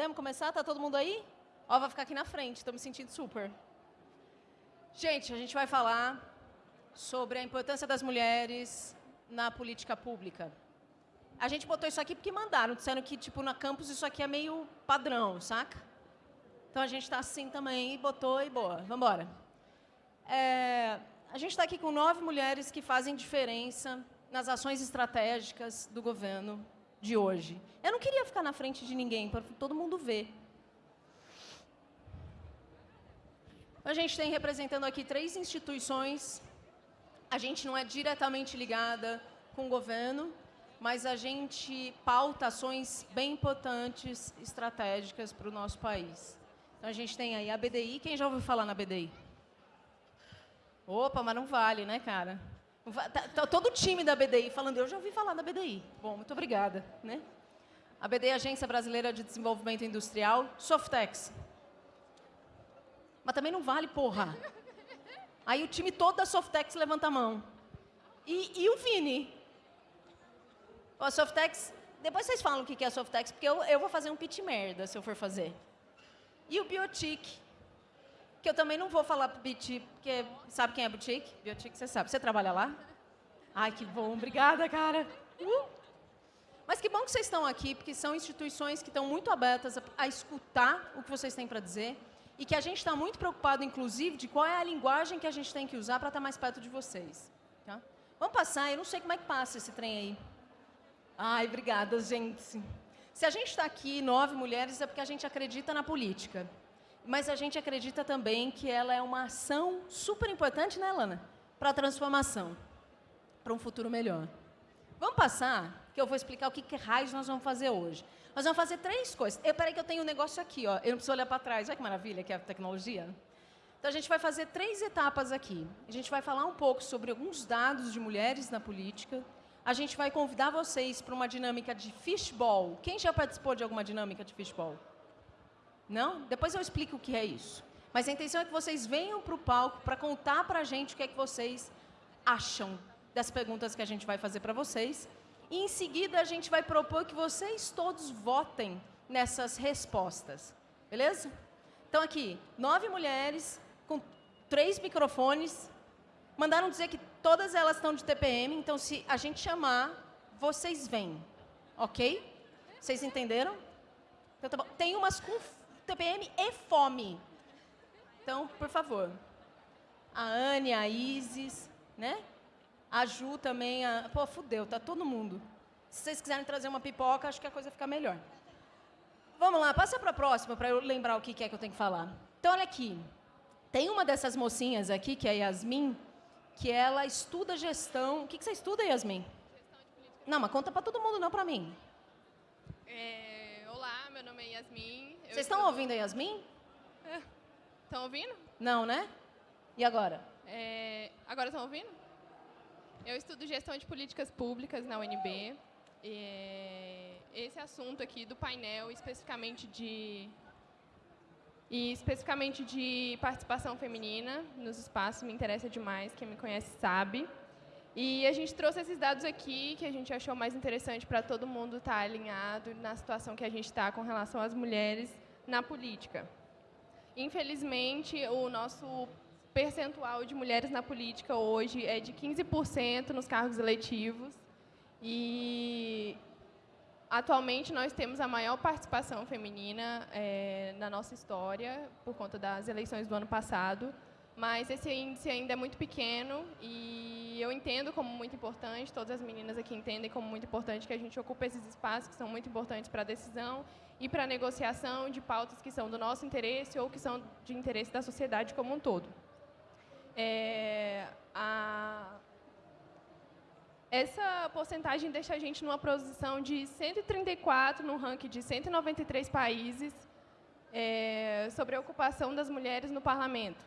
Podemos começar? Tá todo mundo aí? Ó, vai ficar aqui na frente, estou me sentindo super. Gente, a gente vai falar sobre a importância das mulheres na política pública. A gente botou isso aqui porque mandaram, disseram que, tipo, na campus isso aqui é meio padrão, saca? Então a gente está assim também, botou e boa. Vamos embora. É, a gente está aqui com nove mulheres que fazem diferença nas ações estratégicas do governo de hoje. Eu não queria ficar na frente de ninguém, para todo mundo ver. A gente tem representando aqui três instituições. A gente não é diretamente ligada com o governo, mas a gente pauta ações bem importantes, estratégicas para o nosso país. Então, a gente tem aí a BDI. Quem já ouviu falar na BDI? Opa, mas não vale, né, cara? Tá, tá todo o time da BDI falando, eu já ouvi falar da BDI. Bom, muito obrigada. Né? A BDI é Agência Brasileira de Desenvolvimento Industrial, Softex. Mas também não vale, porra. Aí o time todo da Softex levanta a mão. E, e o Vini? A Softex, depois vocês falam o que é a Softex, porque eu, eu vou fazer um pitch merda se eu for fazer. E o Biotic, que eu também não vou falar Biotic, porque sabe quem é Biotic? Biotic você sabe. Você trabalha lá? Ai, que bom. Obrigada, cara. Uh! Mas que bom que vocês estão aqui, porque são instituições que estão muito abertas a, a escutar o que vocês têm para dizer e que a gente está muito preocupado, inclusive, de qual é a linguagem que a gente tem que usar para estar tá mais perto de vocês. Tá? Vamos passar, eu não sei como é que passa esse trem aí. Ai, obrigada, gente. Se a gente está aqui, nove mulheres, é porque a gente acredita na política. Mas a gente acredita também que ela é uma ação super importante, né, Lana? Para a transformação, para um futuro melhor. Vamos passar, que eu vou explicar o que, que raios nós vamos fazer hoje. Nós vamos fazer três coisas. Eu, peraí que eu tenho um negócio aqui, ó. eu não preciso olhar para trás. Olha que maravilha que é a tecnologia. Então, a gente vai fazer três etapas aqui. A gente vai falar um pouco sobre alguns dados de mulheres na política. A gente vai convidar vocês para uma dinâmica de fishball. Quem já participou de alguma dinâmica de fishball? Não? Depois eu explico o que é isso. Mas a intenção é que vocês venham para o palco para contar para a gente o que é que vocês acham das perguntas que a gente vai fazer para vocês. E em seguida a gente vai propor que vocês todos votem nessas respostas. Beleza? Então aqui, nove mulheres com três microfones. Mandaram dizer que todas elas estão de TPM, então se a gente chamar, vocês vêm. Ok? Vocês entenderam? Então, tá Tem umas com TPM e fome. Então, por favor. A Anne, a Isis, né? A Ju também. A... Pô, fudeu, tá todo mundo. Se vocês quiserem trazer uma pipoca, acho que a coisa fica melhor. Vamos lá, passa para a próxima para eu lembrar o que é que eu tenho que falar. Então, olha aqui. Tem uma dessas mocinhas aqui, que é a Yasmin, que ela estuda gestão. O que, que você estuda, Yasmin? Não, mas conta para todo mundo, não para mim. É, meu nome é Yasmin. Vocês estão ouvindo a Yasmin? Estão é. ouvindo? Não, né? E agora? É, agora estão ouvindo? Eu estudo gestão de políticas públicas na UNB. E esse assunto aqui do painel, especificamente de e especificamente de participação feminina nos espaços, me interessa demais, quem me conhece sabe. E a gente trouxe esses dados aqui que a gente achou mais interessante para todo mundo estar tá alinhado na situação que a gente está com relação às mulheres na política. Infelizmente, o nosso percentual de mulheres na política hoje é de 15% nos cargos eletivos e atualmente nós temos a maior participação feminina é, na nossa história por conta das eleições do ano passado mas esse índice ainda é muito pequeno e eu entendo como muito importante, todas as meninas aqui entendem como muito importante que a gente ocupe esses espaços que são muito importantes para a decisão e para a negociação de pautas que são do nosso interesse ou que são de interesse da sociedade como um todo. É, a, essa porcentagem deixa a gente numa posição de 134 no ranking de 193 países é, sobre a ocupação das mulheres no parlamento.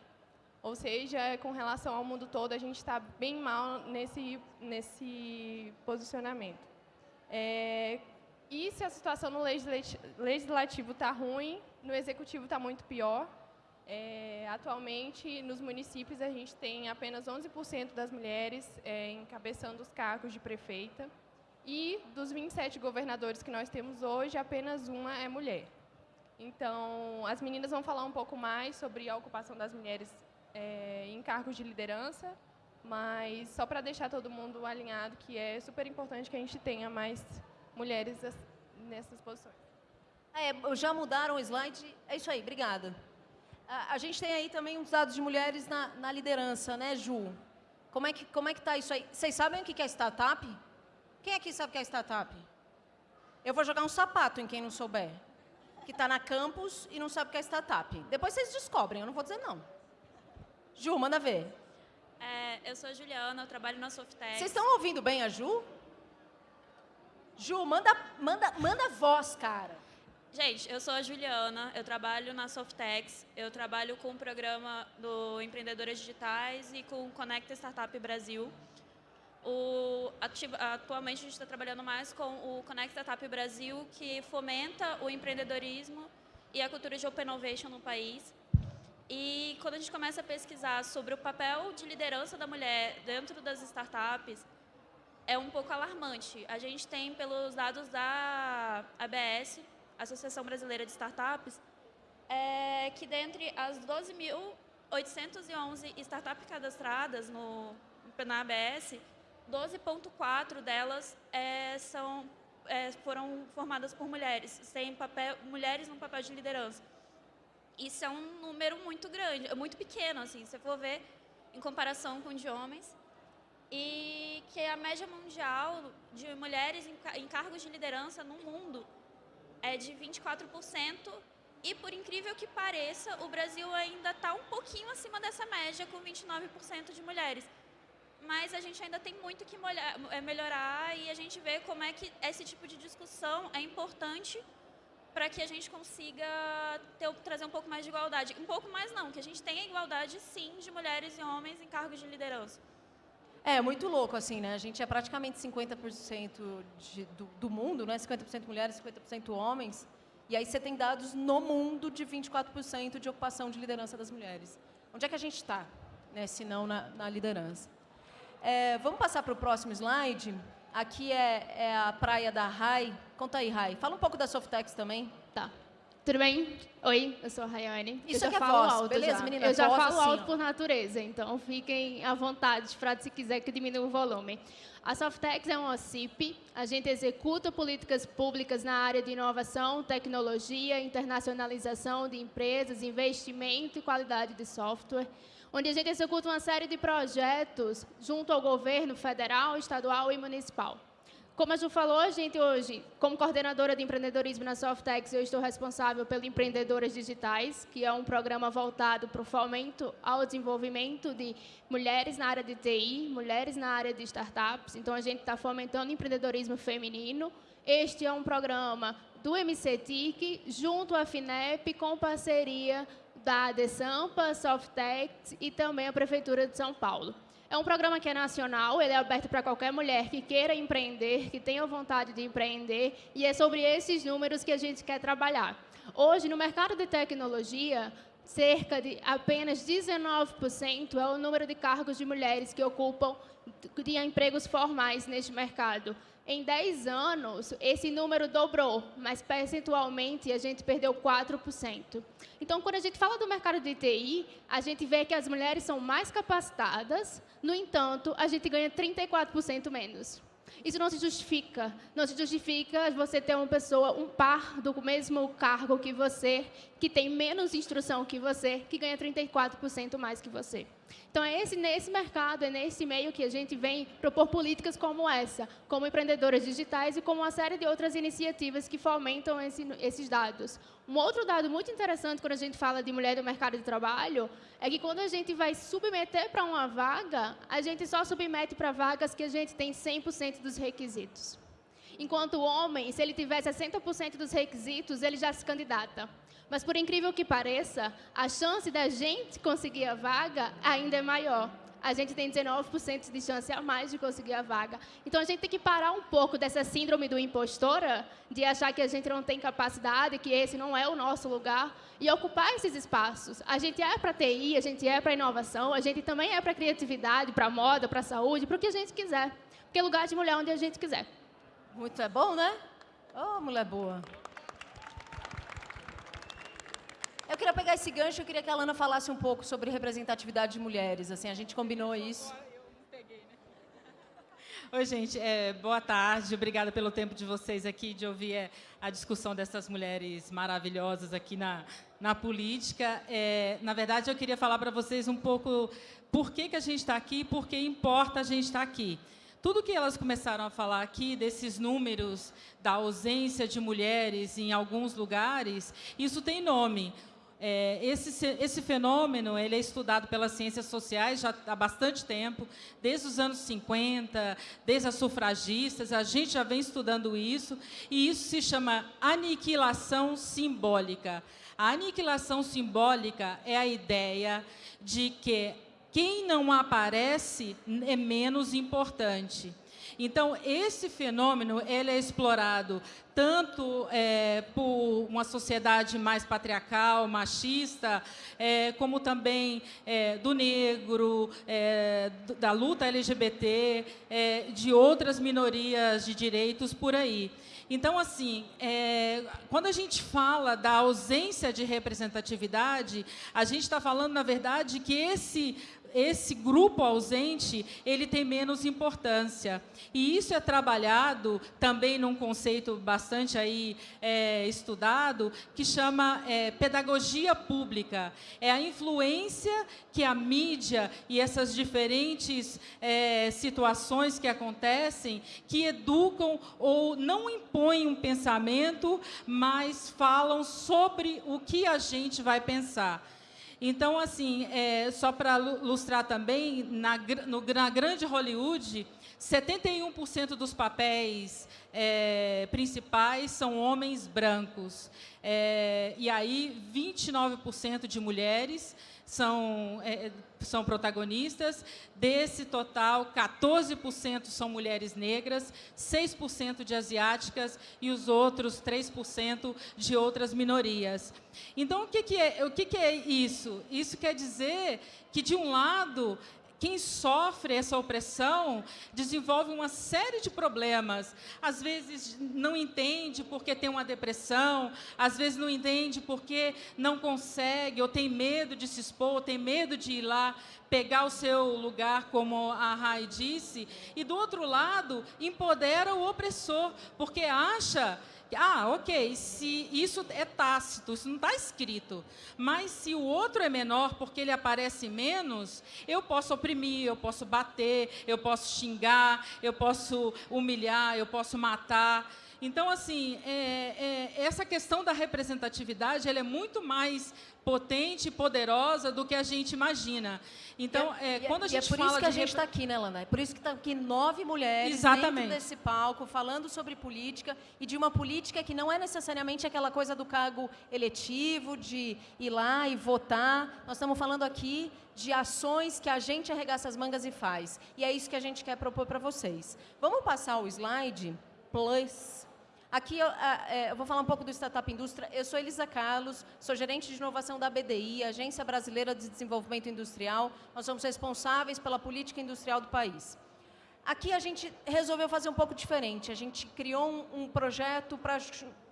Ou seja, com relação ao mundo todo, a gente está bem mal nesse, nesse posicionamento. É, e se a situação no legislativo está ruim, no executivo está muito pior. É, atualmente, nos municípios, a gente tem apenas 11% das mulheres é, encabeçando os cargos de prefeita. E dos 27 governadores que nós temos hoje, apenas uma é mulher. Então, as meninas vão falar um pouco mais sobre a ocupação das mulheres é, em cargos de liderança, mas só para deixar todo mundo alinhado que é super importante que a gente tenha mais mulheres nessas posições. É, já mudaram o slide? É isso aí, obrigada. A, a gente tem aí também uns dados de mulheres na, na liderança, né, Ju? Como é que como é que está isso aí? Vocês sabem o que é startup? Quem aqui sabe o que é startup? Eu vou jogar um sapato em quem não souber. Que está na campus e não sabe o que é startup. Depois vocês descobrem, eu não vou dizer não. Ju, manda ver. É, eu sou a Juliana, eu trabalho na Softex. Vocês estão ouvindo bem a Ju? Ju, manda, manda, manda voz, cara. Gente, eu sou a Juliana, eu trabalho na Softex, eu trabalho com o programa do Empreendedoras Digitais e com o Conecta Startup Brasil. O, atualmente a gente está trabalhando mais com o Conecta Startup Brasil, que fomenta o empreendedorismo e a cultura de Open Innovation no país. E quando a gente começa a pesquisar sobre o papel de liderança da mulher dentro das startups, é um pouco alarmante. A gente tem, pelos dados da ABS, Associação Brasileira de Startups, é que dentre as 12.811 startups cadastradas no, na ABS, 12,4 delas é, são, é, foram formadas por mulheres, sem papel, mulheres no papel de liderança. Isso é um número muito grande, muito pequeno, assim, se for ver em comparação com de homens e que a média mundial de mulheres em cargos de liderança no mundo é de 24%, e por incrível que pareça, o Brasil ainda está um pouquinho acima dessa média, com 29% de mulheres. Mas a gente ainda tem muito que é, melhorar e a gente vê como é que esse tipo de discussão é importante para que a gente consiga ter, trazer um pouco mais de igualdade. Um pouco mais não, que a gente tenha igualdade sim de mulheres e homens em cargos de liderança. É, muito louco, assim, né? A gente é praticamente 50% de, do, do mundo, né? 50% mulheres, 50% homens. E aí você tem dados no mundo de 24% de ocupação de liderança das mulheres. Onde é que a gente está, né? se não na, na liderança? É, vamos passar para o próximo slide. Aqui é, é, a praia da Rai. Conta aí, Rai. Fala um pouco da Softex também. Tá. Tudo bem? Oi, eu sou a Rayane. Isso eu já é falo voz, alto beleza, já. menina? Eu já voz falo assim, alto ó. por natureza, então fiquem à vontade para, se quiser, que diminua o volume. A Softex é uma OCIP, a gente executa políticas públicas na área de inovação, tecnologia, internacionalização de empresas, investimento e qualidade de software, onde a gente executa uma série de projetos junto ao governo federal, estadual e municipal. Como a Ju falou, a gente hoje, como coordenadora de empreendedorismo na Softex, eu estou responsável pelo Empreendedoras Digitais, que é um programa voltado para o fomento ao desenvolvimento de mulheres na área de TI, mulheres na área de startups. Então, a gente está fomentando empreendedorismo feminino. Este é um programa do MCTIC, junto à FINEP, com parceria da ADESAMPA, Softex e também a Prefeitura de São Paulo. É um programa que é nacional, ele é aberto para qualquer mulher que queira empreender, que tenha vontade de empreender, e é sobre esses números que a gente quer trabalhar. Hoje, no mercado de tecnologia, cerca de apenas 19% é o número de cargos de mulheres que ocupam de empregos formais neste mercado. Em 10 anos, esse número dobrou, mas percentualmente a gente perdeu 4%. Então, quando a gente fala do mercado de TI, a gente vê que as mulheres são mais capacitadas, no entanto, a gente ganha 34% menos. Isso não se justifica. Não se justifica você ter uma pessoa, um par do mesmo cargo que você, que tem menos instrução que você, que ganha 34% mais que você. Então, é esse, nesse mercado, é nesse meio que a gente vem propor políticas como essa, como empreendedoras digitais e como uma série de outras iniciativas que fomentam esse, esses dados. Um outro dado muito interessante quando a gente fala de mulher no mercado de trabalho é que quando a gente vai submeter para uma vaga, a gente só submete para vagas que a gente tem 100% dos requisitos. Enquanto o homem, se ele tiver 60% dos requisitos, ele já se candidata. Mas, por incrível que pareça, a chance da gente conseguir a vaga ainda é maior. A gente tem 19% de chance a mais de conseguir a vaga. Então, a gente tem que parar um pouco dessa síndrome do impostora, de achar que a gente não tem capacidade, que esse não é o nosso lugar, e ocupar esses espaços. A gente é para TI, a gente é para inovação, a gente também é para criatividade, para moda, para saúde, para o que a gente quiser. Porque é lugar de mulher onde a gente quiser. Muito é bom, né? Oh, mulher boa. Eu queria pegar esse gancho, eu queria que a Lana falasse um pouco sobre representatividade de mulheres. Assim, a gente combinou isso. Oi, gente. É, boa tarde. Obrigada pelo tempo de vocês aqui, de ouvir é, a discussão dessas mulheres maravilhosas aqui na, na política. É, na verdade, eu queria falar para vocês um pouco por que, que a gente está aqui, por que importa a gente estar tá aqui. Tudo que elas começaram a falar aqui, desses números da ausência de mulheres em alguns lugares, isso tem nome. É, esse, esse fenômeno ele é estudado pelas ciências sociais já há bastante tempo, desde os anos 50, desde as sufragistas, a gente já vem estudando isso, e isso se chama aniquilação simbólica. A aniquilação simbólica é a ideia de que quem não aparece é menos importante. Então, esse fenômeno ele é explorado tanto é, por uma sociedade mais patriarcal, machista, é, como também é, do negro, é, da luta LGBT, é, de outras minorias de direitos por aí. Então, assim, é, quando a gente fala da ausência de representatividade, a gente está falando, na verdade, que esse esse grupo ausente ele tem menos importância. E isso é trabalhado também num conceito bastante aí, é, estudado, que chama é, pedagogia pública. É a influência que a mídia e essas diferentes é, situações que acontecem, que educam ou não impõem um pensamento, mas falam sobre o que a gente vai pensar. Então, assim, é, só para ilustrar também, na, no, na grande Hollywood, 71% dos papéis é, principais são homens brancos. É, e aí, 29% de mulheres são, é, são protagonistas. Desse total, 14% são mulheres negras, 6% de asiáticas e os outros 3% de outras minorias. Então, o que, que, é, o que, que é isso? Isso quer dizer que, de um lado, quem sofre essa opressão desenvolve uma série de problemas. Às vezes não entende porque tem uma depressão, às vezes não entende porque não consegue, ou tem medo de se expor, ou tem medo de ir lá pegar o seu lugar, como a Rai disse. E do outro lado, empodera o opressor, porque acha ah, ok, se isso é tácito, isso não está escrito. Mas se o outro é menor porque ele aparece menos, eu posso oprimir, eu posso bater, eu posso xingar, eu posso humilhar, eu posso matar. Então, assim, é, é, essa questão da representatividade ela é muito mais potente e poderosa do que a gente imagina. Então, é, é, quando a gente fala... é por isso que a gente está aqui, né, Lana? É por isso que estão tá aqui nove mulheres Exatamente. dentro desse palco, falando sobre política, e de uma política que não é necessariamente aquela coisa do cargo eletivo, de ir lá e votar. Nós estamos falando aqui de ações que a gente arregaça as mangas e faz. E é isso que a gente quer propor para vocês. Vamos passar o slide? Plus. Aqui eu, é, eu, vou falar um pouco do Startup Indústria. Eu sou Elisa Carlos, sou gerente de inovação da BDI, Agência Brasileira de Desenvolvimento Industrial. Nós somos responsáveis pela política industrial do país. Aqui a gente resolveu fazer um pouco diferente. A gente criou um, um projeto para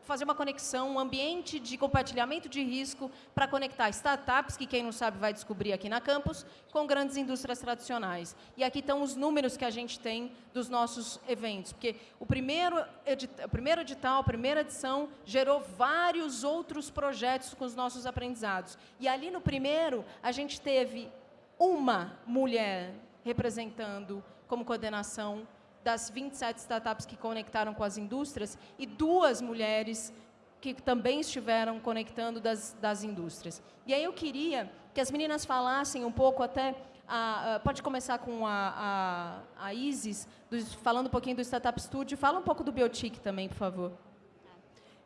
fazer uma conexão, um ambiente de compartilhamento de risco para conectar startups, que quem não sabe vai descobrir aqui na campus, com grandes indústrias tradicionais. E aqui estão os números que a gente tem dos nossos eventos, porque o primeiro, edital, o primeiro edital, a primeira edição, gerou vários outros projetos com os nossos aprendizados. E ali no primeiro, a gente teve uma mulher representando como coordenação das 27 startups que conectaram com as indústrias e duas mulheres que também estiveram conectando das, das indústrias. E aí eu queria que as meninas falassem um pouco até, a, a, pode começar com a, a, a Isis, do, falando um pouquinho do Startup Studio, fala um pouco do Biotic também, por favor.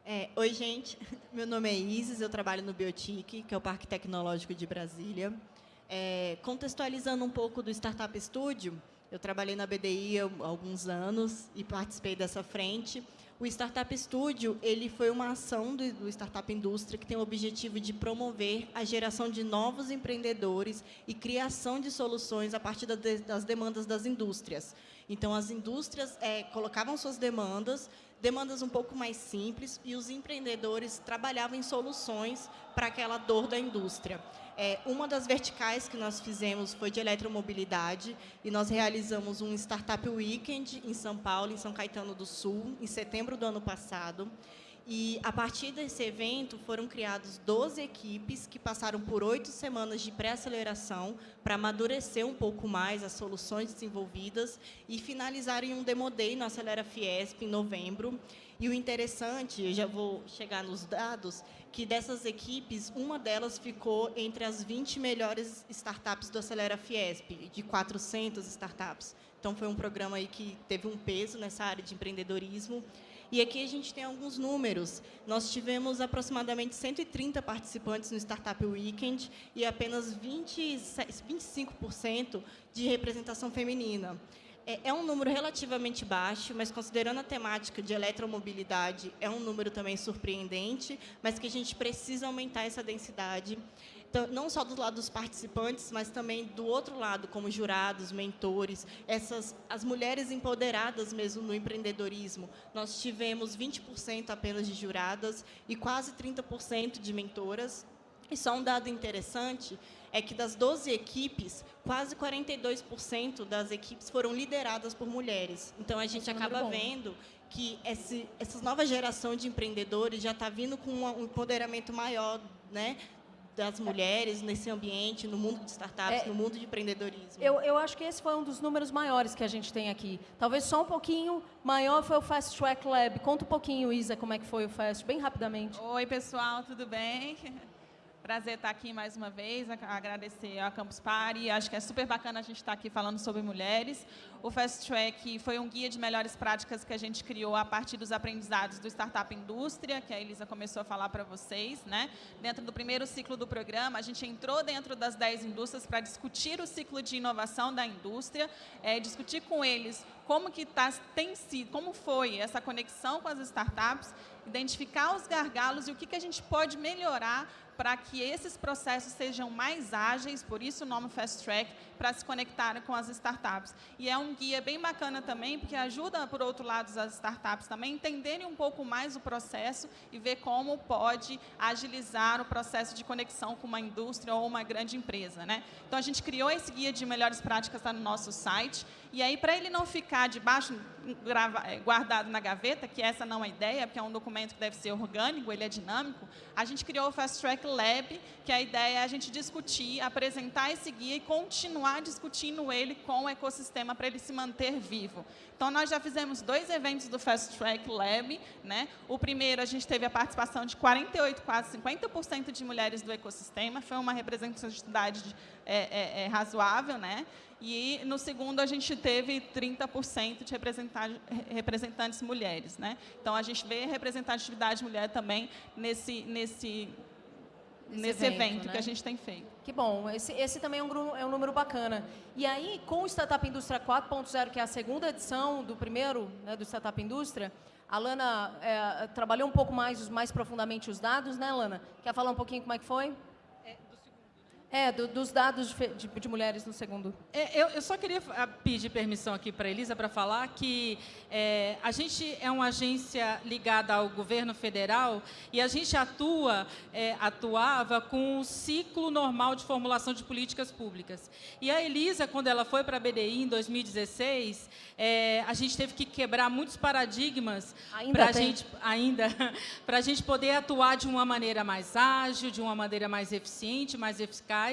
É, oi, gente. Meu nome é Isis, eu trabalho no Biotic, que é o Parque Tecnológico de Brasília. É, contextualizando um pouco do Startup Studio, eu trabalhei na BDI há alguns anos e participei dessa frente. O Startup Studio ele foi uma ação do, do Startup Indústria que tem o objetivo de promover a geração de novos empreendedores e criação de soluções a partir da, das demandas das indústrias. Então, as indústrias é, colocavam suas demandas, demandas um pouco mais simples, e os empreendedores trabalhavam em soluções para aquela dor da indústria. É, uma das verticais que nós fizemos foi de eletromobilidade, e nós realizamos um Startup Weekend em São Paulo, em São Caetano do Sul, em setembro do ano passado. E, a partir desse evento, foram criadas 12 equipes que passaram por oito semanas de pré-aceleração para amadurecer um pouco mais as soluções desenvolvidas e finalizarem um Demo Day no Acelera Fiesp, em novembro. E o interessante, eu já vou chegar nos dados, que dessas equipes, uma delas ficou entre as 20 melhores startups do Acelera Fiesp, de 400 startups. Então, foi um programa aí que teve um peso nessa área de empreendedorismo. E aqui a gente tem alguns números. Nós tivemos aproximadamente 130 participantes no Startup Weekend e apenas 20, 25% de representação feminina. É, é um número relativamente baixo, mas considerando a temática de eletromobilidade, é um número também surpreendente, mas que a gente precisa aumentar essa densidade não só do lado dos participantes, mas também do outro lado, como jurados, mentores, essas as mulheres empoderadas mesmo no empreendedorismo. Nós tivemos 20% apenas de juradas e quase 30% de mentoras. E só um dado interessante é que das 12 equipes, quase 42% das equipes foram lideradas por mulheres. Então, a gente acaba vendo que esse, essa nova geração de empreendedores já está vindo com um empoderamento maior né, das mulheres nesse ambiente, no mundo de startups, é, no mundo de empreendedorismo? Eu, eu acho que esse foi um dos números maiores que a gente tem aqui. Talvez só um pouquinho maior foi o Fast Track Lab. Conta um pouquinho, Isa, como é que foi o Fast, bem rapidamente. Oi, pessoal, tudo bem? Prazer estar aqui mais uma vez, agradecer ao Campus Party. Acho que é super bacana a gente estar aqui falando sobre mulheres. O Fast Track foi um guia de melhores práticas que a gente criou a partir dos aprendizados do Startup Indústria, que a Elisa começou a falar para vocês. Né? Dentro do primeiro ciclo do programa, a gente entrou dentro das 10 indústrias para discutir o ciclo de inovação da indústria, é, discutir com eles como que tá, tem sido, como foi essa conexão com as startups, identificar os gargalos e o que, que a gente pode melhorar para que esses processos sejam mais ágeis, por isso o nome Fast Track, para se conectarem com as startups. E é um guia bem bacana também, porque ajuda, por outro lado, as startups também entenderem um pouco mais o processo e ver como pode agilizar o processo de conexão com uma indústria ou uma grande empresa. Né? Então, a gente criou esse guia de melhores práticas está no nosso site, e aí, para ele não ficar debaixo, guardado na gaveta, que essa não é ideia, porque é um documento que deve ser orgânico, ele é dinâmico, a gente criou o Fast Track Lab, que a ideia é a gente discutir, apresentar esse guia e continuar discutindo ele com o ecossistema para ele se manter vivo. Então, nós já fizemos dois eventos do Fast Track Lab. Né? O primeiro, a gente teve a participação de 48, quase 50% de mulheres do ecossistema. Foi uma representatividade é, é, é, razoável. Né? E, no segundo, a gente teve 30% de representantes mulheres. Né? Então, a gente vê representatividade mulher também nesse, nesse, nesse evento, evento né? que a gente tem feito. Que bom, esse, esse também é um, é um número bacana. E aí, com o Startup Indústria 4.0, que é a segunda edição do primeiro, né, do Startup Indústria, a Lana é, trabalhou um pouco mais, mais profundamente os dados, né, Lana? Quer falar um pouquinho como é que foi? É, do, dos dados de, de, de, mulheres no segundo. É, eu, eu, só queria ah, pedir permissão aqui para a Elisa para falar que é, a gente é uma agência ligada ao governo federal e a gente atua, é, atuava com o ciclo normal de formulação de políticas públicas. E a Elisa, quando ela foi para a BDI em 2016, é, a gente teve que quebrar muitos paradigmas para a gente ainda para a gente poder atuar de uma maneira mais ágil, de uma maneira mais eficiente, mais eficaz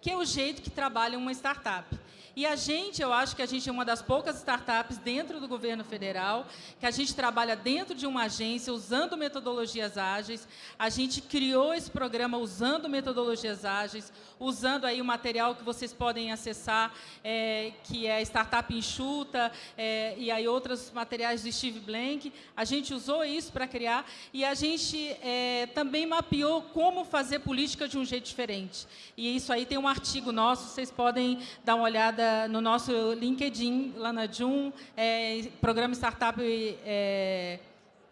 que é o jeito que trabalha uma startup. E a gente, eu acho que a gente é uma das poucas startups dentro do governo federal, que a gente trabalha dentro de uma agência, usando metodologias ágeis. A gente criou esse programa usando metodologias ágeis, usando aí o material que vocês podem acessar, é, que é Startup Enxuta, é, e aí outros materiais do Steve Blank. A gente usou isso para criar, e a gente é, também mapeou como fazer política de um jeito diferente. E isso aí tem um artigo nosso, vocês podem dar uma olhada no nosso LinkedIn, lá na Jun, é, Programa Startup é,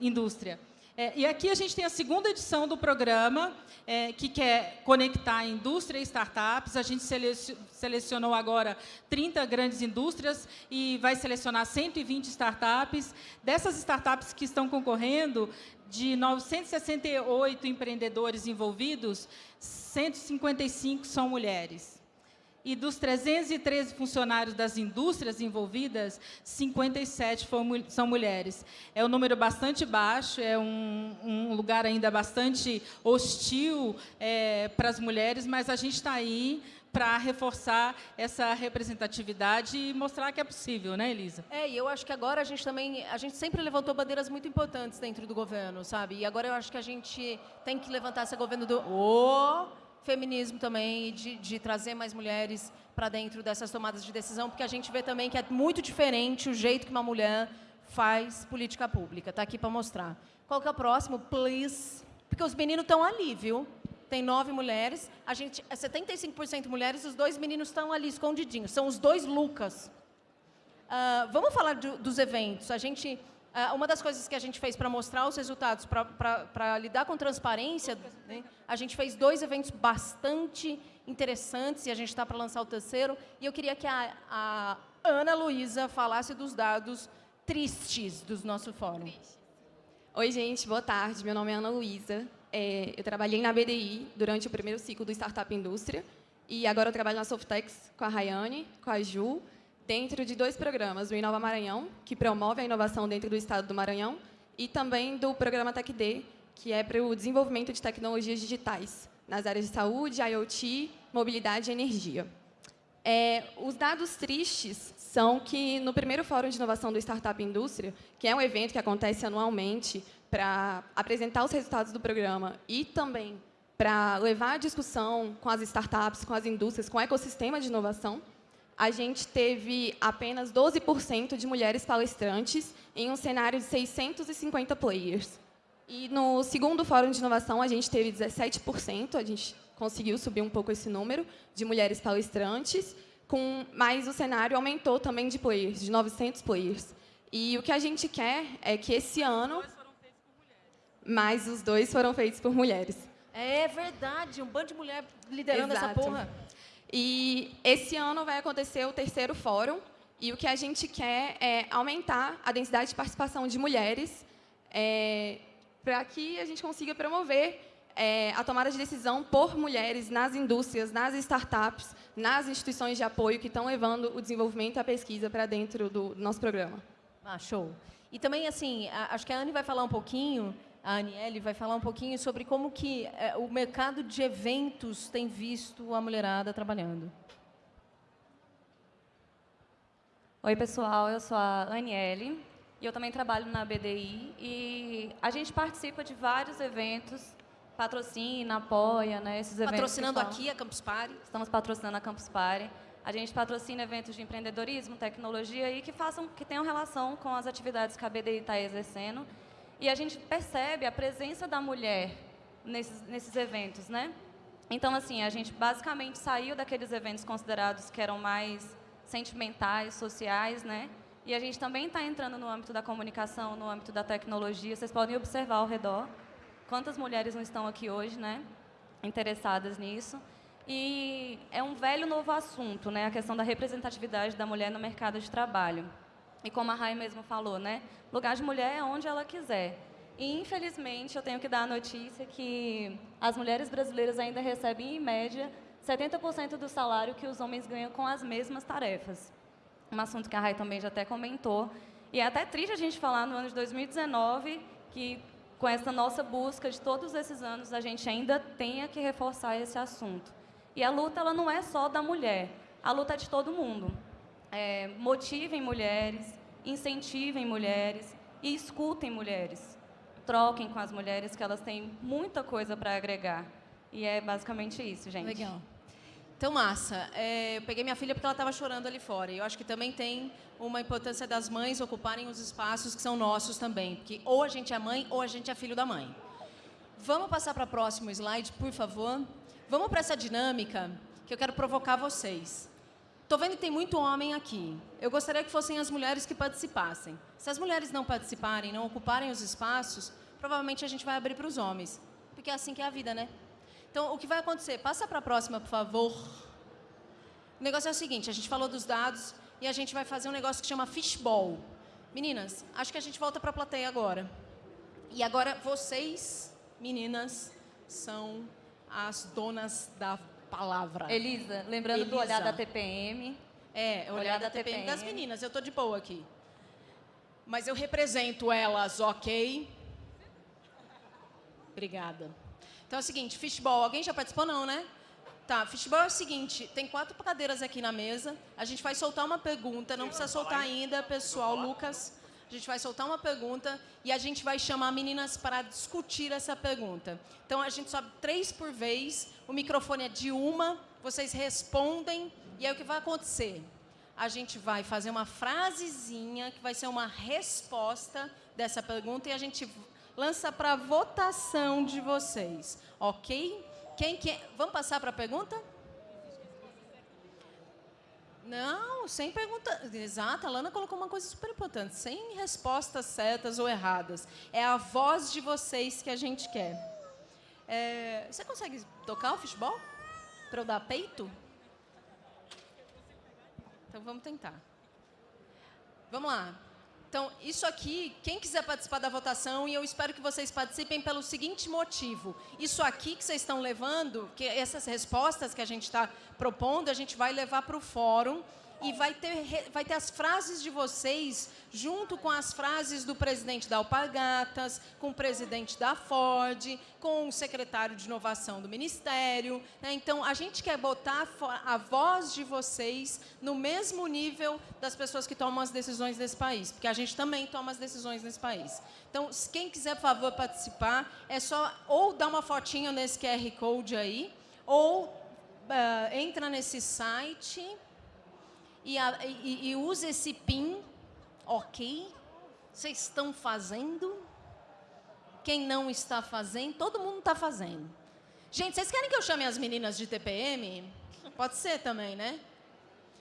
Indústria. É, e aqui a gente tem a segunda edição do programa, é, que quer conectar indústria e startups. A gente selecionou agora 30 grandes indústrias e vai selecionar 120 startups. Dessas startups que estão concorrendo, de 968 empreendedores envolvidos, 155 são mulheres. E dos 313 funcionários das indústrias envolvidas, 57 são mulheres. É um número bastante baixo, é um, um lugar ainda bastante hostil é, para as mulheres, mas a gente está aí para reforçar essa representatividade e mostrar que é possível, né, Elisa? É, e eu acho que agora a gente também, a gente sempre levantou bandeiras muito importantes dentro do governo, sabe? E agora eu acho que a gente tem que levantar esse governo do oh, feminismo também, de, de trazer mais mulheres para dentro dessas tomadas de decisão, porque a gente vê também que é muito diferente o jeito que uma mulher faz política pública. Está aqui para mostrar. Qual que é o próximo? Please. Porque os meninos estão ali, viu? Tem nove mulheres, a gente é 75% mulheres, os dois meninos estão ali escondidinhos. São os dois Lucas. Uh, vamos falar do, dos eventos. A gente uma das coisas que a gente fez para mostrar os resultados, para lidar com transparência, né, a gente fez dois eventos bastante interessantes e a gente está para lançar o terceiro. E eu queria que a, a Ana Luísa falasse dos dados tristes do nosso fórum. Oi, gente, boa tarde. Meu nome é Ana Luísa. É, eu trabalhei na BDI durante o primeiro ciclo do Startup Indústria e agora eu trabalho na Softex com a Rayane, com a Ju dentro de dois programas, o Inova Maranhão, que promove a inovação dentro do estado do Maranhão, e também do programa TecD, que é para o desenvolvimento de tecnologias digitais nas áreas de saúde, IoT, mobilidade e energia. É, os dados tristes são que, no primeiro Fórum de Inovação do Startup Indústria, que é um evento que acontece anualmente para apresentar os resultados do programa e também para levar a discussão com as startups, com as indústrias, com o ecossistema de inovação, a gente teve apenas 12% de mulheres palestrantes em um cenário de 650 players. E no segundo Fórum de Inovação, a gente teve 17%, a gente conseguiu subir um pouco esse número de mulheres palestrantes, com, mas o cenário aumentou também de players, de 900 players. E o que a gente quer é que esse ano... Mas os dois foram feitos por mulheres. É verdade, um bando de mulher liderando Exato. essa porra. E esse ano vai acontecer o terceiro fórum, e o que a gente quer é aumentar a densidade de participação de mulheres é, para que a gente consiga promover é, a tomada de decisão por mulheres nas indústrias, nas startups, nas instituições de apoio que estão levando o desenvolvimento e a pesquisa para dentro do, nosso programa. Ah, show. E também, assim, acho que a Anne vai falar um pouquinho a Aniele vai falar um pouquinho sobre como que é, o mercado de eventos tem visto a mulherada trabalhando. Oi, pessoal, eu sou a Aniele e eu também trabalho na BDI e a gente participa de vários eventos, patrocina, apoia, né, esses eventos. Patrocinando aqui a Campus Party? Estamos patrocinando a Campus Party. A gente patrocina eventos de empreendedorismo, tecnologia e que façam, que tenham relação com as atividades que a BDI está exercendo e a gente percebe a presença da mulher nesses, nesses eventos, né? Então, assim, a gente basicamente saiu daqueles eventos considerados que eram mais sentimentais, sociais, né? E a gente também está entrando no âmbito da comunicação, no âmbito da tecnologia. Vocês podem observar ao redor quantas mulheres não estão aqui hoje, né? Interessadas nisso. E é um velho novo assunto, né? A questão da representatividade da mulher no mercado de trabalho. E como a Rai mesmo falou, né? Lugar de mulher é onde ela quiser. E, infelizmente, eu tenho que dar a notícia que as mulheres brasileiras ainda recebem, em média, 70% do salário que os homens ganham com as mesmas tarefas. Um assunto que a Rai também já até comentou. E é até triste a gente falar no ano de 2019 que, com essa nossa busca de todos esses anos, a gente ainda tenha que reforçar esse assunto. E a luta ela não é só da mulher, a luta é de todo mundo é, motivem mulheres, incentivem mulheres e escutem mulheres. Troquem com as mulheres, que elas têm muita coisa para agregar. E é basicamente isso, gente. Legal. Então, massa. É, eu peguei minha filha porque ela estava chorando ali fora. E eu acho que também tem uma importância das mães ocuparem os espaços que são nossos também. Porque ou a gente é mãe ou a gente é filho da mãe. Vamos passar para o próximo slide, por favor? Vamos para essa dinâmica que eu quero provocar vocês. Estou vendo que tem muito homem aqui. Eu gostaria que fossem as mulheres que participassem. Se as mulheres não participarem, não ocuparem os espaços, provavelmente a gente vai abrir para os homens. Porque é assim que é a vida, né? Então, o que vai acontecer? Passa para a próxima, por favor. O negócio é o seguinte, a gente falou dos dados e a gente vai fazer um negócio que chama fishball. Meninas, acho que a gente volta para a plateia agora. E agora vocês, meninas, são as donas da palavra. Elisa, lembrando Elisa. do olhar da TPM. É, olhar, Olhar da, da TPM, TPM. das meninas. Eu tô de boa aqui. Mas eu represento elas, ok? Obrigada. Então é o seguinte, fishball. Alguém já participou, não, né? Tá, fishball é o seguinte, tem quatro cadeiras aqui na mesa. A gente vai soltar uma pergunta, não precisa soltar ainda, pessoal, Lucas. A gente vai soltar uma pergunta e a gente vai chamar meninas para discutir essa pergunta. Então a gente sobe três por vez, o microfone é de uma, vocês respondem e aí o que vai acontecer? A gente vai fazer uma frasezinha que vai ser uma resposta dessa pergunta e a gente lança para votação de vocês, ok? Quem quer? Vamos passar para a pergunta? Não, sem pergunta. Exato, a Lana colocou uma coisa super importante. Sem respostas certas ou erradas. É a voz de vocês que a gente quer. É, você consegue tocar o futebol? Para eu dar peito? Então vamos tentar. Vamos lá. Então, isso aqui, quem quiser participar da votação, e eu espero que vocês participem pelo seguinte motivo. Isso aqui que vocês estão levando, que essas respostas que a gente está propondo, a gente vai levar para o fórum e vai ter, vai ter as frases de vocês junto com as frases do presidente da Alpargatas, com o presidente da Ford, com o secretário de inovação do Ministério. né? Então, a gente quer botar a voz de vocês no mesmo nível das pessoas que tomam as decisões desse país, porque a gente também toma as decisões nesse país. Então, quem quiser, por favor, participar, é só ou dar uma fotinha nesse QR Code aí, ou ah, entra nesse site e, a- e- e usa esse PIN, ok? Vocês estão fazendo? Quem não está fazendo? Todo mundo está fazendo. Gente, vocês querem que eu chame as meninas de TPM? Pode ser também, né?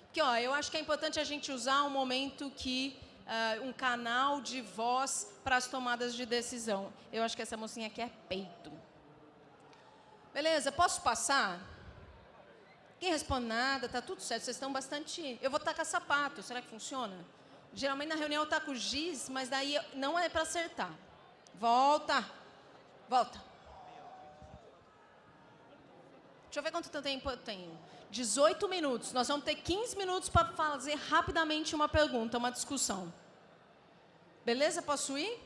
Porque, ó, eu acho que é importante a gente usar um momento que ah, um canal de voz para as tomadas de decisão. Eu acho que essa mocinha quer peito. Beleza, posso passar? Quem responde nada, tá tudo certo. Vocês estão bastante. Eu vou tacar sapato, será que funciona? Geralmente na reunião eu taco giz, mas daí não é para acertar. Volta. Volta. Deixa eu ver quanto tempo eu tenho. 18 minutos. Nós vamos ter 15 minutos para fazer rapidamente uma pergunta, uma discussão. Beleza? Posso ir?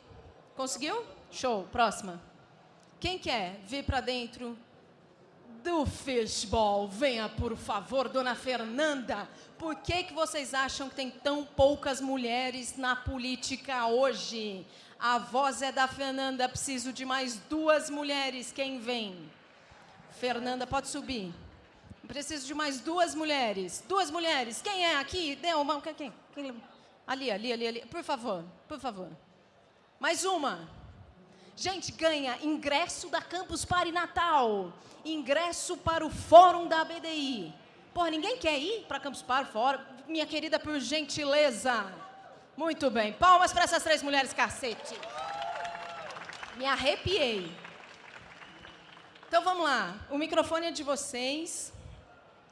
Conseguiu? Show. Próxima. Quem quer vir para dentro do fishball? Venha, por favor, dona Fernanda. Por que, que vocês acham que tem tão poucas mulheres na política hoje? A voz é da Fernanda. Preciso de mais duas mulheres. Quem vem? Fernanda, pode subir. Preciso de mais duas mulheres. Duas mulheres. Quem é aqui? Dê uma. Quem? quem? Ali, ali, ali, ali. Por favor, por favor. Mais uma. Gente, ganha ingresso da Campus Party Natal. Ingresso para o Fórum da BDI. Porra, ninguém quer ir para Campus Party Fórum? Minha querida, por gentileza. Muito bem. Palmas para essas três mulheres, cacete. Me arrepiei. Então vamos lá. O microfone é de vocês.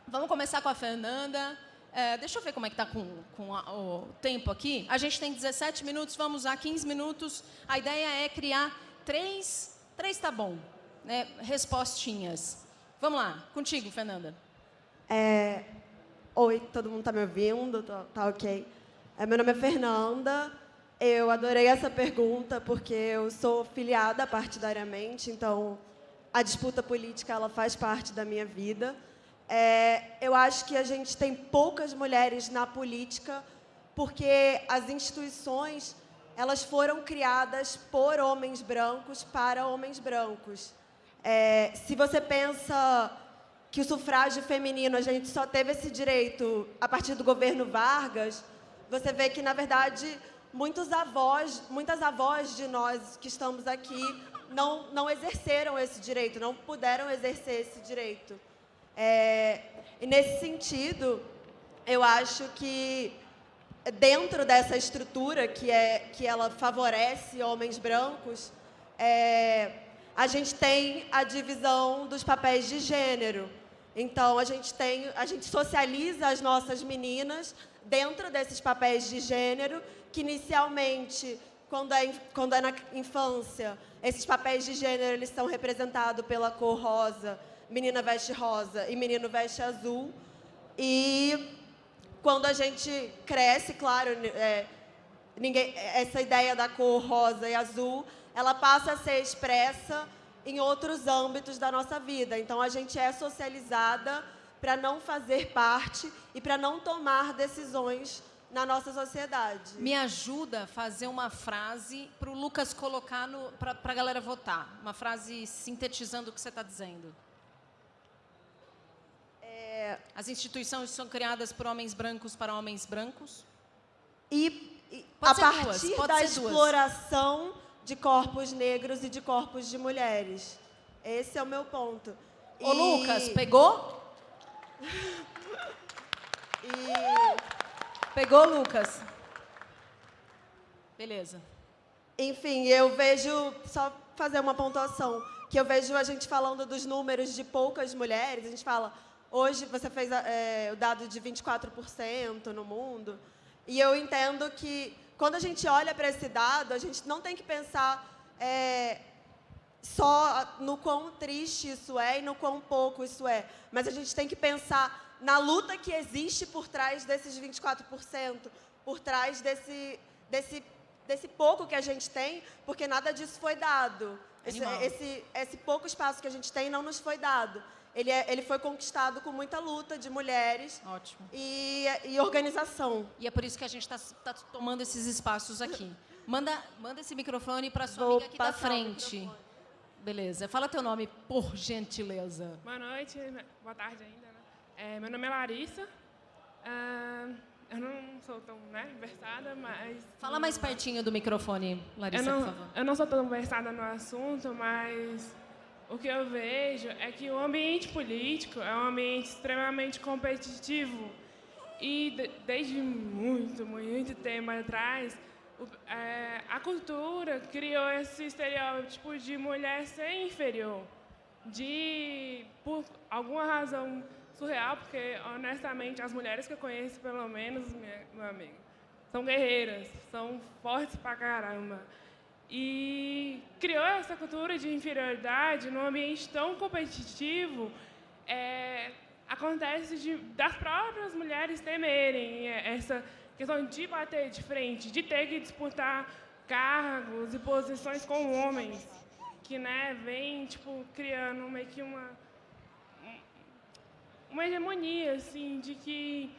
Vamos começar com a Fernanda. É, deixa eu ver como é que está com, com a- o tempo aqui. A gente tem 17 minutos, vamos usar 15 minutos. A ideia é criar três, três tá bom, né, respostinhas. Vamos lá, contigo, Fernanda. É, Oi, todo mundo está me ouvindo? Tá, tá ok. É, meu nome é Fernanda. Eu adorei essa pergunta porque eu sou filiada partidariamente, então a disputa política ela faz parte da minha vida. É, eu acho que a gente tem poucas mulheres na política porque as instituições elas foram criadas por homens brancos para homens brancos. É, se você pensa que o sufrágio feminino a gente só teve esse direito a partir do governo Vargas, você vê que na verdade muitos avós, muitas avós de nós que estamos aqui não não exerceram esse direito, não puderam exercer esse direito. É, e nesse sentido, eu acho que dentro dessa estrutura que é que ela favorece homens brancos, é, a gente tem a divisão dos papéis de gênero. Então, a gente, tem, a gente socializa as nossas meninas dentro desses papéis de gênero, que inicialmente, quando é, quando é na infância, esses papéis de gênero eles são representados pela cor rosa, menina veste rosa e menino veste azul. E quando a gente cresce, claro, é, ninguém, essa ideia da cor rosa e azul, ela passa a ser expressa em outros âmbitos da nossa vida. Então, a gente é socializada para não fazer parte e para não tomar decisões na nossa sociedade. Me ajuda a fazer uma frase para o Lucas colocar para a galera votar. Uma frase sintetizando o que você está dizendo. É... As instituições são criadas por homens brancos para homens brancos? E, e a partir duas, da exploração de corpos negros e de corpos de mulheres. Esse é o meu ponto. Ô, e... Lucas, pegou? e... Pegou, Lucas? Beleza. Enfim, eu vejo, só fazer uma pontuação, que eu vejo a gente falando dos números de poucas mulheres, a gente fala, hoje você fez é, o dado de 24% no mundo, e eu entendo que quando a gente olha para esse dado, a gente não tem que pensar é, só no quão triste isso é e no quão pouco isso é, mas a gente tem que pensar na luta que existe por trás desses 24%, por trás desse, desse, desse pouco que a gente tem, porque nada disso foi dado. Esse, esse, esse pouco espaço que a gente tem não nos foi dado. Ele, é, ele foi conquistado com muita luta de mulheres Ótimo. E, e organização. E é por isso que a gente está tá tomando esses espaços aqui. Manda, manda esse microfone para sua Vou amiga aqui da frente. Beleza. Fala teu nome, por gentileza. Boa noite, boa tarde ainda. Né? É, meu nome é Larissa. Ah, eu não sou tão né, versada, mas... Fala mais pertinho do microfone, Larissa, não, por favor. Eu não sou tão versada no assunto, mas o que eu vejo é que o ambiente político é um ambiente extremamente competitivo. E de, desde muito, muito tempo atrás, o, é, a cultura criou esse estereótipo de mulher ser inferior, de, por alguma razão surreal, porque, honestamente, as mulheres que eu conheço, pelo menos, minha, meu amigo, são guerreiras, são fortes pra caramba e criou essa cultura de inferioridade num ambiente tão competitivo, é, acontece de, das próprias mulheres temerem essa questão de bater de frente, de ter que disputar cargos e posições com homens, que né, vem tipo, criando meio que uma, uma hegemonia assim, de que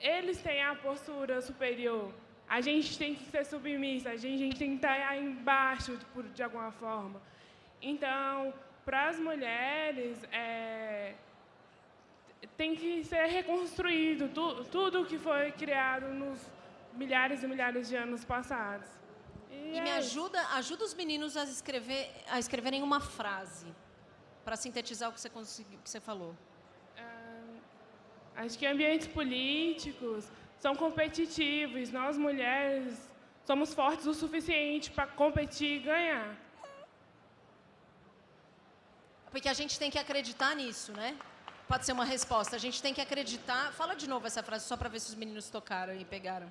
eles têm a postura superior a gente tem que ser submissa, a gente, a gente tem que estar embaixo por, de alguma forma. Então, para as mulheres, é, tem que ser reconstruído tu, tudo que foi criado nos milhares e milhares de anos passados. E, e me ajuda, ajuda os meninos a, escrever, a escreverem uma frase para sintetizar o que você, conseguiu, que você falou. acho que ambientes políticos, são competitivos. Nós, mulheres, somos fortes o suficiente para competir e ganhar. Porque a gente tem que acreditar nisso, né? Pode ser uma resposta. A gente tem que acreditar. Fala de novo essa frase, só para ver se os meninos tocaram e pegaram.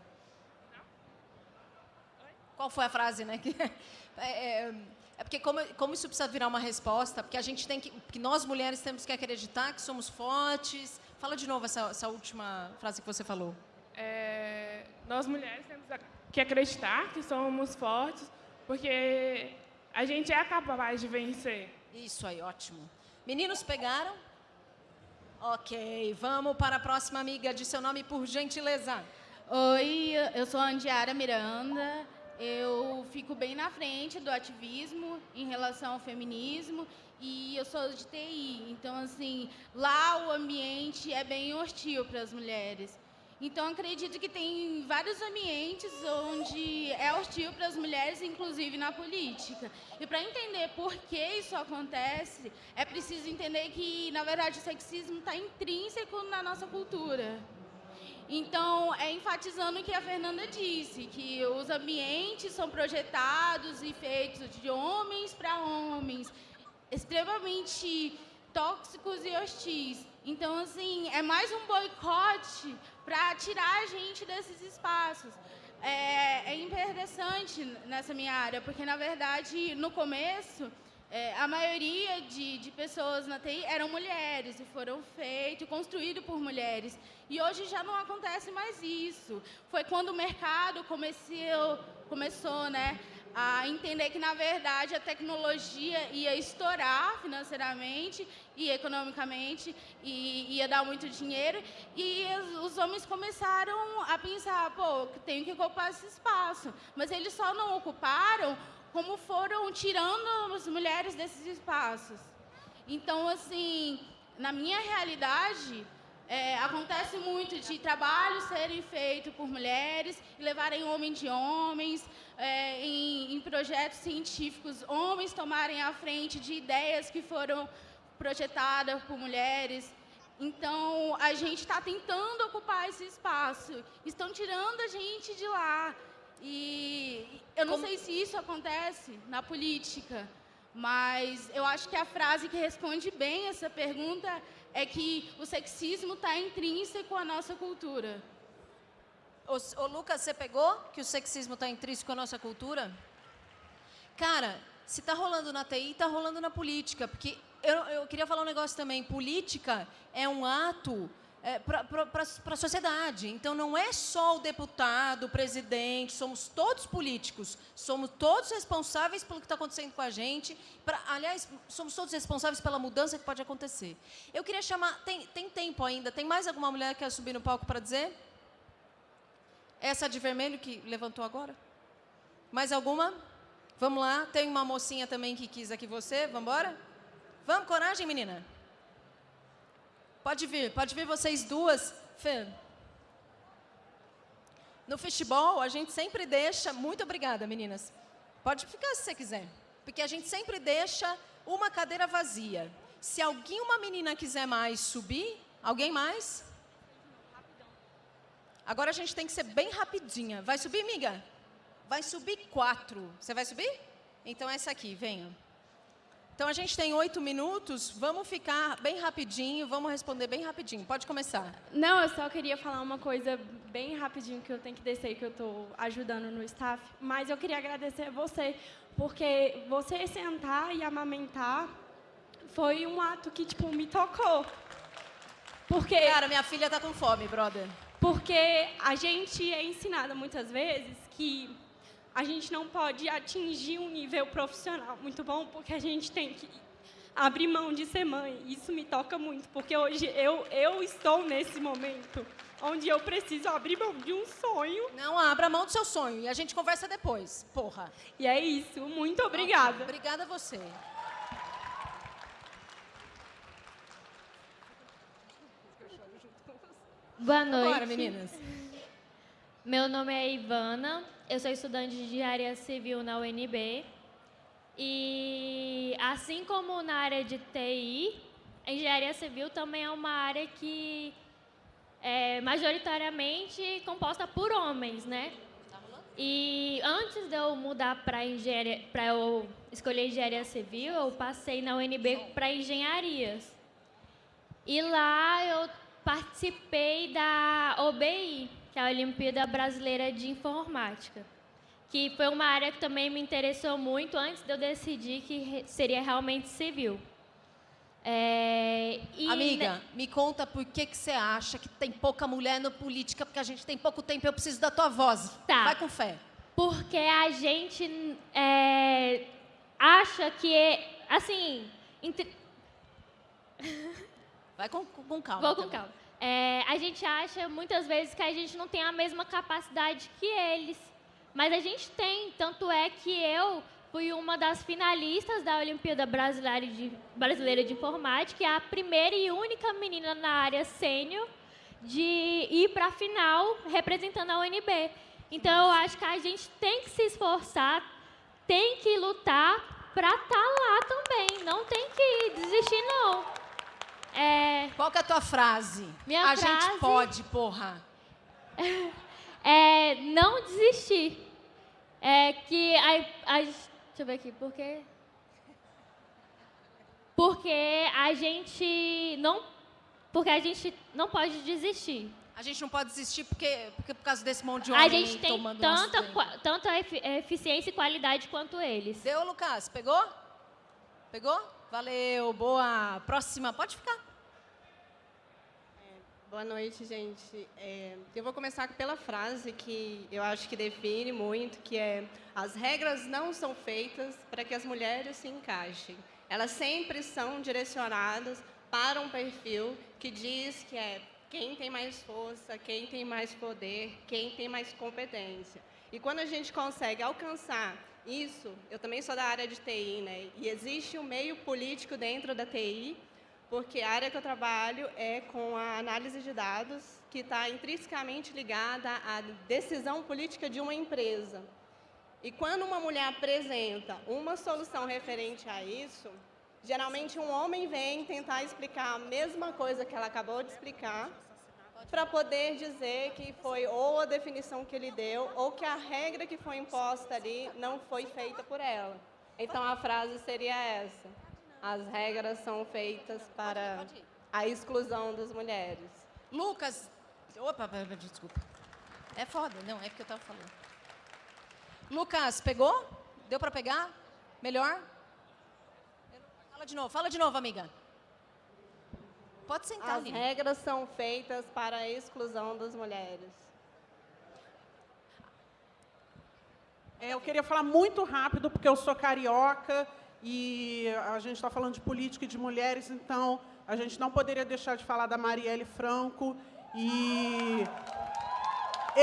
Qual foi a frase, né? É, é, é, porque como, como isso precisa virar uma resposta, porque a gente tem que, porque nós mulheres temos que acreditar que somos fortes. Fala de novo essa, essa última frase que você falou nós mulheres temos que acreditar que somos fortes, porque a gente é capaz de vencer. Isso aí, ótimo. Meninos pegaram? Ok, vamos para a próxima amiga. De seu nome, por gentileza. Oi, eu sou a Andiara Miranda. Eu fico bem na frente do ativismo em relação ao feminismo e eu sou de TI. Então, assim, lá o ambiente é bem hostil para as mulheres. Então, acredito que tem vários ambientes onde é hostil para as mulheres, inclusive na política. E para entender por que isso acontece, é preciso entender que, na verdade, o sexismo está intrínseco na nossa cultura. Então, é enfatizando o que a Fernanda disse, que os ambientes são projetados e feitos de homens para homens, extremamente tóxicos e hostis. Então, assim, é mais um boicote para tirar a gente desses espaços. É, é interessante nessa minha área, porque, na verdade, no começo, é, a maioria de, de, pessoas na TI eram mulheres e foram feitos, construídos por mulheres. E hoje já não acontece mais isso. Foi quando o mercado começou, começou né, a entender que, na verdade, a tecnologia ia estourar financeiramente e economicamente e ia dar muito dinheiro. E os homens começaram a pensar, pô, tenho que ocupar esse espaço. Mas eles só não ocuparam como foram tirando as mulheres desses espaços. Então, assim, na minha realidade, é, acontece muito de trabalhos serem feitos por mulheres e levarem homens de homens, é, em, em, projetos científicos, homens tomarem a frente de ideias que foram projetadas por mulheres. Então, a gente está tentando ocupar esse espaço. Estão tirando a gente de lá. E eu não Como... sei se isso acontece na política, mas eu acho que a frase que responde bem essa pergunta é que o sexismo está intrínseco à nossa cultura. Ô, Lucas, você pegou que o sexismo está intrínseco à nossa cultura? Cara, se está rolando na TI, está rolando na política. Porque eu, eu queria falar um negócio também. Política é um ato é, para a sociedade. Então, não é só o deputado, o presidente, somos todos políticos, somos todos responsáveis pelo que está acontecendo com a gente. Pra, aliás, somos todos responsáveis pela mudança que pode acontecer. Eu queria chamar. Tem, tem tempo ainda? Tem mais alguma mulher que quer subir no palco para dizer? Essa de vermelho que levantou agora? Mais alguma? Vamos lá. Tem uma mocinha também que quis aqui você. Vamos embora? Vamos, coragem, menina. Pode vir, pode vir vocês duas. Fê. No futebol, a gente sempre deixa... Muito obrigada, meninas. Pode ficar se você quiser. Porque a gente sempre deixa uma cadeira vazia. Se alguém, uma menina quiser mais subir, alguém mais? Agora a gente tem que ser bem rapidinha. Vai subir, amiga? Vai subir quatro. Você vai subir? Então essa aqui, venha. Então, a gente tem oito minutos, vamos ficar bem rapidinho, vamos responder bem rapidinho. Pode começar. Não, eu só queria falar uma coisa bem rapidinho, que eu tenho que descer, que eu estou ajudando no staff. Mas eu queria agradecer a você, porque você sentar e amamentar foi um ato que, tipo, me tocou. Porque... Cara, minha filha está com fome, brother. Porque a gente é ensinada muitas vezes que a gente não pode atingir um nível profissional muito bom, porque a gente tem que abrir mão de ser mãe. Isso me toca muito, porque hoje eu, eu estou nesse momento onde eu preciso abrir mão de um sonho. Não, abra mão do seu sonho e a gente conversa depois, porra. E é isso. Muito obrigada. Okay, obrigada a você. Boa noite. Bora, meninas. Meu nome é Ivana, eu sou estudante de engenharia civil na UNB. E assim como na área de TI, a engenharia civil também é uma área que é majoritariamente composta por homens, né? E antes de eu mudar para engenharia, para eu escolher engenharia civil, eu passei na UNB para engenharias. E lá eu participei da OBI, que é a Olimpíada Brasileira de Informática, que foi uma área que também me interessou muito antes de eu decidir que seria realmente civil. É, Amiga, me conta por que, que você acha que tem pouca mulher na política, porque a gente tem pouco tempo eu preciso da tua voz. Tá. Vai com fé. Porque a gente é, acha que, é, assim... Entre... Vai com, com calma. Vou com também. calma. É, a gente acha muitas vezes que a gente não tem a mesma capacidade que eles, mas a gente tem. Tanto é que eu fui uma das finalistas da Olimpíada Brasileira de, Brasileira de Informática, e a primeira e única menina na área sênior de ir para a final representando a UNB. Então, eu acho que a gente tem que se esforçar, tem que lutar para estar tá lá também. Não tem que desistir, não. É... Qual que é a tua frase? Minha a frase... gente pode, porra. é não desistir. É que a, a, deixa eu ver aqui, por quê? Porque a gente não porque a gente não pode desistir. A gente não pode desistir porque, porque por causa desse monte de homem A gente tem tomando tanta, nosso qua- tanto a efi- eficiência e qualidade quanto eles. Deu, Lucas? Pegou? Pegou? Valeu, boa. Próxima, pode ficar. Boa noite, gente. É, eu vou começar pela frase que eu acho que define muito, que é as regras não são feitas para que as mulheres se encaixem. Elas sempre são direcionadas para um perfil que diz que é quem tem mais força, quem tem mais poder, quem tem mais competência. E quando a gente consegue alcançar isso, eu também sou da área de TI, né? E existe um meio político dentro da TI porque a área que eu trabalho é com a análise de dados, que está intrinsecamente ligada à decisão política de uma empresa. E quando uma mulher apresenta uma solução referente a isso, geralmente um homem vem tentar explicar a mesma coisa que ela acabou de explicar, para poder dizer que foi ou a definição que ele deu, ou que a regra que foi imposta ali não foi feita por ela. Então a frase seria essa. As regras são feitas para a exclusão das mulheres. Lucas, opa, desculpa. É foda, não, é porque eu tava falando. Lucas, pegou? Deu para pegar? Melhor? Fala de novo, fala de novo, amiga. Pode sentar, As Aline. regras são feitas para a exclusão das mulheres. É, eu queria falar muito rápido, porque eu sou carioca e a gente está falando de política e de mulheres, então a gente não poderia deixar de falar da Marielle Franco. E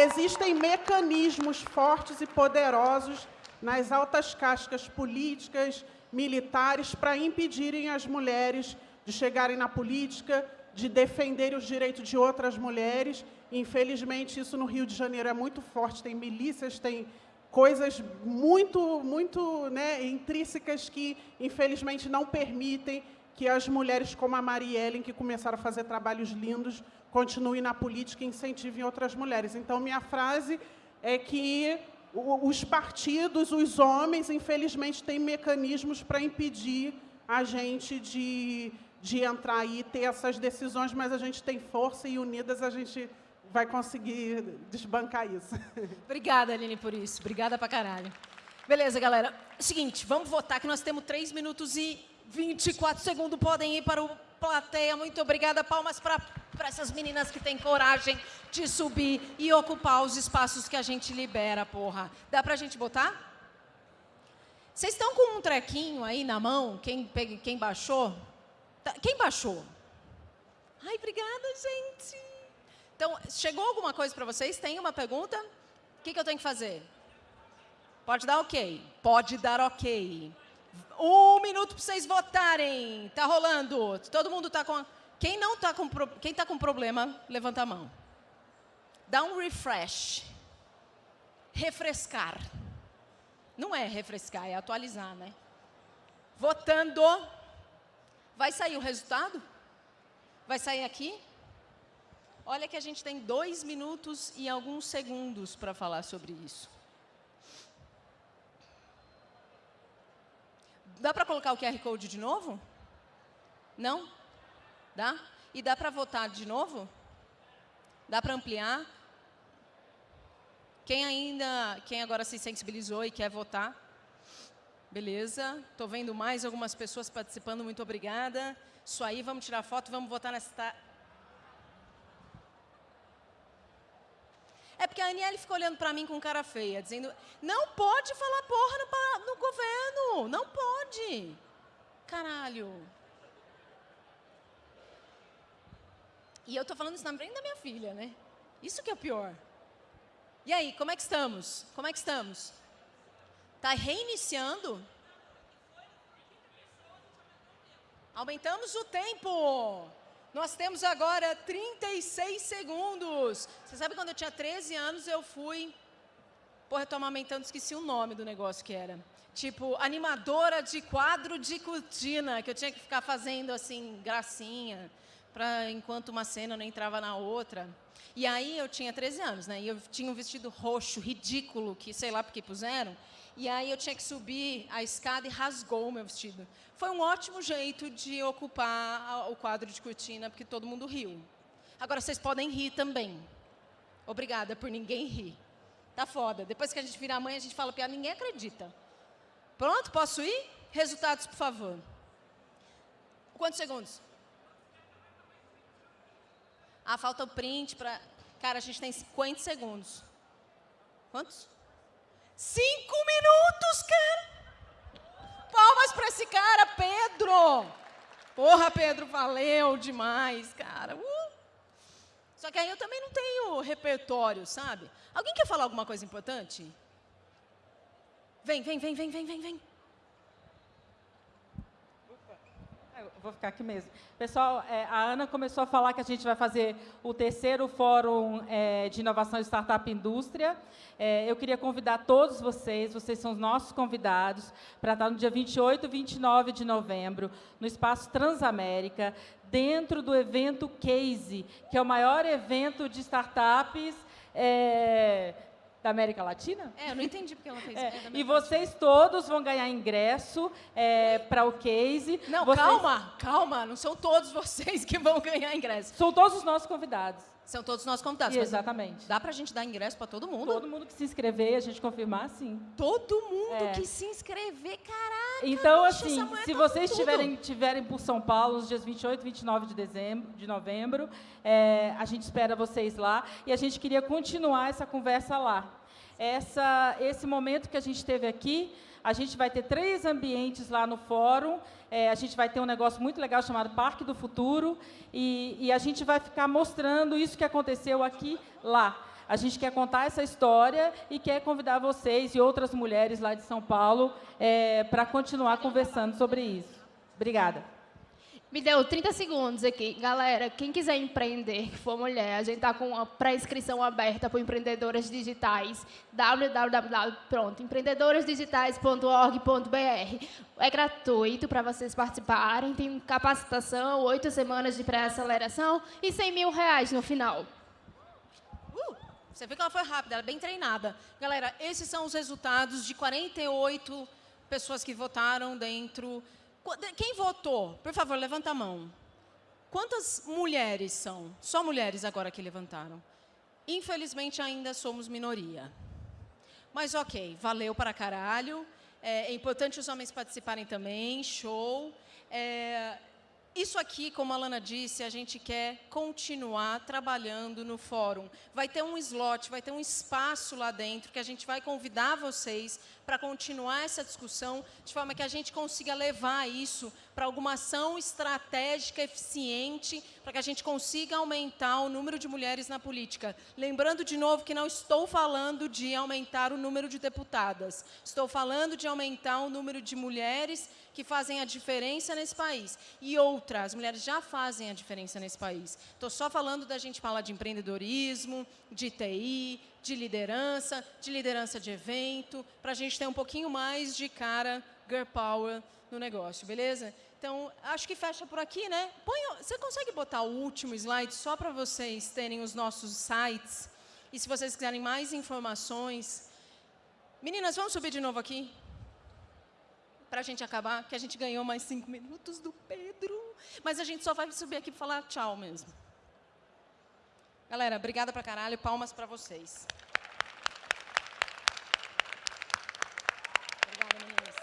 existem mecanismos fortes e poderosos nas altas cascas políticas, militares, para impedirem as mulheres de chegarem na política, de defenderem os direitos de outras mulheres. Infelizmente, isso no Rio de Janeiro é muito forte, tem milícias, tem coisas muito, muito né, intrínsecas que, infelizmente, não permitem que as mulheres como a Marielle, que começaram a fazer trabalhos lindos, continuem na política e incentivem outras mulheres. Então, minha frase é que os partidos, os homens, infelizmente, têm mecanismos para impedir a gente de, de entrar aí e ter essas decisões, mas a gente tem força e unidas a gente vai conseguir desbancar isso. Obrigada, Aline, por isso. Obrigada pra caralho. Beleza, galera. Seguinte, vamos votar que nós temos 3 minutos e 24 segundos. Podem ir para o plateia. Muito obrigada. Palmas para essas meninas que têm coragem de subir e ocupar os espaços que a gente libera, porra. Dá pra gente botar? Vocês estão com um trequinho aí na mão? Quem, quem baixou? Tá- Quem baixou? Ai, obrigada, gente. Então, chegou alguma coisa para vocês? Tem uma pergunta? O que, que eu tenho que fazer? Pode dar ok. Pode dar ok. Um minuto para vocês votarem. Tá rolando. Todo mundo tá com. Quem não tá com pro- quem tá com problema, levanta a mão. Dá um refresh. Refrescar. Não é refrescar, é atualizar, né? Votando. Vai sair o resultado? Vai sair aqui? Olha que a gente tem dois minutos e alguns segundos para falar sobre isso. Dá para colocar o QR Code de novo? Não? Dá? E dá para votar de novo? Dá para ampliar? Quem ainda, quem agora se sensibilizou e quer votar? Beleza. Estou vendo mais algumas pessoas participando. Muito obrigada. Isso aí, vamos tirar foto, vamos votar nessa. É porque a Aniele ficou olhando para mim com cara feia, dizendo: não pode falar porra no, no governo, não pode. Caralho. E eu tô falando isso na frente da minha filha, né? Isso que é o pior. E aí, como é que estamos? Como é que estamos? Tá reiniciando? Aumentamos o tempo. Nós temos agora 36 segundos. Você sabe quando eu tinha 13 anos, eu fui. Porra, eu tô amamentando, esqueci o nome do negócio que era. Tipo, animadora de quadro de cortina, que eu tinha que ficar fazendo assim, gracinha. para enquanto uma cena não entrava na outra. E aí eu tinha 13 anos, né? E eu tinha um vestido roxo, ridículo, que sei lá por que puseram. E aí eu tinha que subir a escada e rasgou o meu vestido. Foi um ótimo jeito de ocupar o quadro de cortina, porque todo mundo riu. Agora vocês podem rir também. Obrigada por ninguém rir. Tá foda. Depois que a gente vira mãe, a gente fala piada, ninguém acredita. Pronto, posso ir? Resultados, por favor. Quantos segundos? Ah, falta o print para. Cara, a gente tem 50 segundos. Quantos? Cinco minutos, cara! Palmas para esse cara, Pedro! Porra, Pedro, valeu demais, cara. Uh. Só que aí eu também não tenho repertório, sabe? Alguém quer falar alguma coisa importante? Vem, vem, vem, vem, vem, vem, vem. Vou ficar aqui mesmo. Pessoal, é, a Ana começou a falar que a gente vai fazer o terceiro Fórum é, de Inovação e Startup Indústria. É, eu queria convidar todos vocês, vocês são os nossos convidados, para estar no dia 28 e 29 de novembro, no Espaço Transamérica, dentro do evento Case, que é o maior evento de startups é, da América Latina? É, eu não entendi porque ela fez. É, e vocês todos vão ganhar ingresso é, para o case. Não, vocês... calma, calma. Não são todos vocês que vão ganhar ingresso. São todos os nossos convidados. São todos os nossos convidados. Exatamente. Dá para a gente dar ingresso para todo mundo? Todo mundo que se inscrever, a gente confirmar, sim. Todo mundo é. que se inscrever, caraca. Então, bicho, assim, se vocês tiverem, tiverem por São Paulo, os dias 28 e 29 de, dezembro, de novembro, é, a gente espera vocês lá. E a gente queria continuar essa conversa lá essa, esse momento que a gente teve aqui. A gente vai ter três ambientes lá no fórum. É, a gente vai ter um negócio muito legal chamado Parque do Futuro. E, e a gente vai ficar mostrando isso que aconteceu aqui, lá. A gente quer contar essa história e quer convidar vocês e outras mulheres lá de São Paulo é, para continuar conversando sobre isso. Obrigada. Me deu 30 segundos aqui. Galera, quem quiser empreender, que for mulher, a gente está com a pré-inscrição aberta para empreendedoras digitais. www.empreendedorasdigitais.org.br É gratuito para vocês participarem. Tem capacitação, oito semanas de pré-aceleração e 100 mil reais no final. Uh, você viu que ela foi rápida, ela é bem treinada. Galera, esses são os resultados de 48 pessoas que votaram dentro quem votou? Por favor, levanta a mão. Quantas mulheres são? Só mulheres agora que levantaram. Infelizmente, ainda somos minoria. Mas ok, valeu para caralho. É, é importante os homens participarem também, show. É, isso aqui, como a Lana disse, a gente quer continuar trabalhando no fórum. Vai ter um slot, vai ter um espaço lá dentro que a gente vai convidar vocês para continuar essa discussão, de forma que a gente consiga levar isso para alguma ação estratégica eficiente, para que a gente consiga aumentar o número de mulheres na política. Lembrando de novo que não estou falando de aumentar o número de deputadas, estou falando de aumentar o número de mulheres que fazem a diferença nesse país. E outras, mulheres já fazem a diferença nesse país. Estou só falando da gente falar de empreendedorismo, de TI, de liderança, de liderança de evento, para a gente ter um pouquinho mais de cara girl power no negócio, beleza? Então, acho que fecha por aqui, né? Põe, você consegue botar o último slide só para vocês terem os nossos sites? E se vocês quiserem mais informações... Meninas, vamos subir de novo aqui? para a gente acabar, que a gente ganhou mais cinco minutos do Pedro. Mas a gente só vai subir aqui para falar tchau mesmo. Galera, obrigada pra caralho, palmas para vocês. Obrigada, meninas.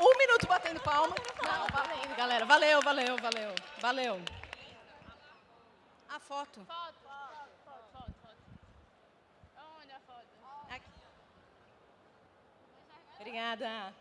Um, minuto batendo palma. Não, valendo, galera. Valeu, valeu, valeu. Valeu. A foto. Foto. Obrigada.